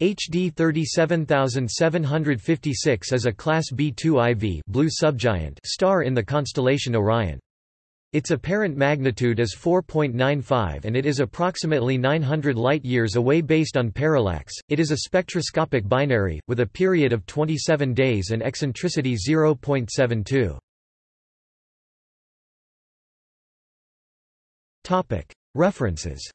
HD 37756 is a Class B2 IV blue subgiant star in the constellation Orion. Its apparent magnitude is 4.95 and it is approximately 900 light-years away based on parallax. It is a spectroscopic binary, with a period of 27 days and eccentricity 0.72. References